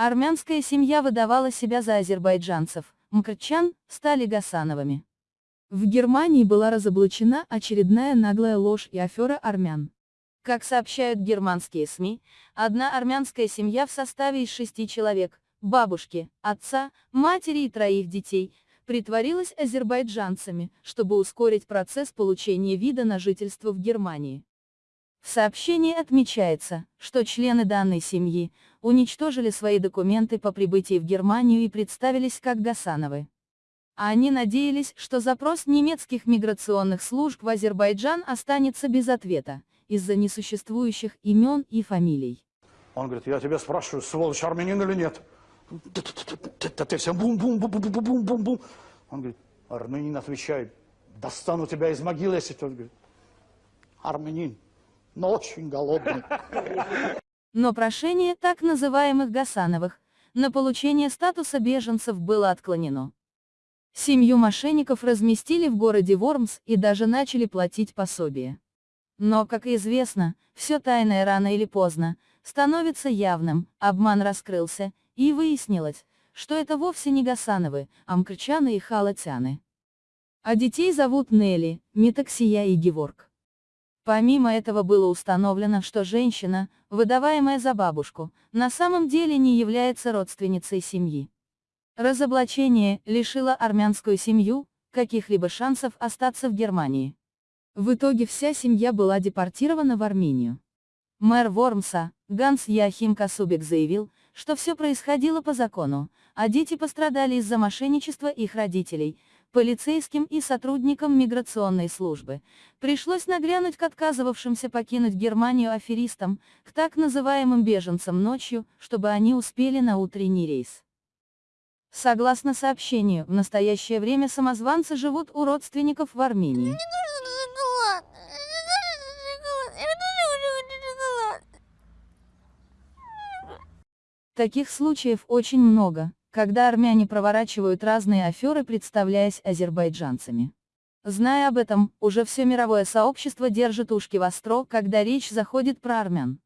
Армянская семья выдавала себя за азербайджанцев, мкрчан, стали Гасановыми. В Германии была разоблачена очередная наглая ложь и афера армян. Как сообщают германские СМИ, одна армянская семья в составе из шести человек, бабушки, отца, матери и троих детей, притворилась азербайджанцами, чтобы ускорить процесс получения вида на жительство в Германии. В сообщении отмечается, что члены данной семьи уничтожили свои документы по прибытии в Германию и представились как Гасановы. Они надеялись, что запрос немецких миграционных служб в Азербайджан останется без ответа, из-за несуществующих имен и фамилий. Он говорит, я тебя спрашиваю, сволочь армянин или нет? Ты все бум-бум-бум-бум-бум-бум-бум. Он говорит, армянин отвечает, достану тебя из могилы, если тот говорит, армянин, но очень голодный. Но прошение так называемых Гасановых на получение статуса беженцев было отклонено. Семью мошенников разместили в городе Вормс и даже начали платить пособие. Но, как известно, все тайное рано или поздно становится явным, обман раскрылся, и выяснилось, что это вовсе не Гасановы, а мкрчаны и халатяны. А детей зовут Нелли, Метаксия и Геворг. Помимо этого было установлено, что женщина, выдаваемая за бабушку, на самом деле не является родственницей семьи. Разоблачение лишило армянскую семью каких-либо шансов остаться в Германии. В итоге вся семья была депортирована в Армению. Мэр Вормса, Ганс Яхим Касубик заявил, что все происходило по закону, а дети пострадали из-за мошенничества их родителей, полицейским и сотрудникам миграционной службы. Пришлось нагрянуть к отказывавшимся покинуть Германию аферистам, к так называемым беженцам ночью, чтобы они успели на утренний рейс. Согласно сообщению, в настоящее время самозванцы живут у родственников в Армении. Таких случаев очень много, когда армяне проворачивают разные аферы, представляясь азербайджанцами. Зная об этом, уже все мировое сообщество держит ушки востро, когда речь заходит про армян.